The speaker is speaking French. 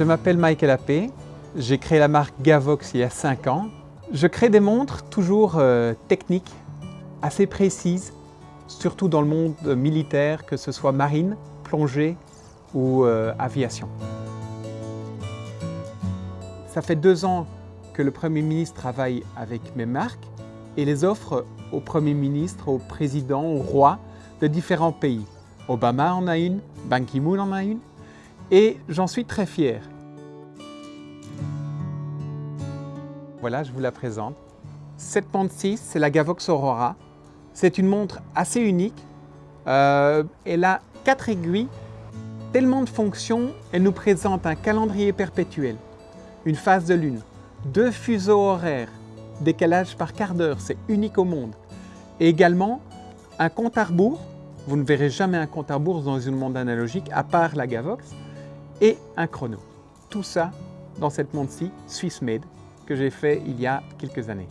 Je m'appelle Michael Appé, j'ai créé la marque Gavox il y a 5 ans. Je crée des montres toujours euh, techniques, assez précises, surtout dans le monde militaire, que ce soit marine, plongée ou euh, aviation. Ça fait deux ans que le Premier ministre travaille avec mes marques et les offre au Premier ministre, au président, au roi de différents pays. Obama en a une, Ban Ki-moon en a une, et j'en suis très fier. Voilà, je vous la présente. Cette montre 6, c'est la Gavox Aurora. C'est une montre assez unique. Euh, elle a quatre aiguilles, tellement de fonctions, elle nous présente un calendrier perpétuel, une phase de lune, deux fuseaux horaires, décalage par quart d'heure, c'est unique au monde. Et également un compte à rebours, vous ne verrez jamais un compte à rebours dans une montre analogique à part la Gavox, et un chrono. Tout ça dans cette montre-ci, Swiss Made, que j'ai fait il y a quelques années.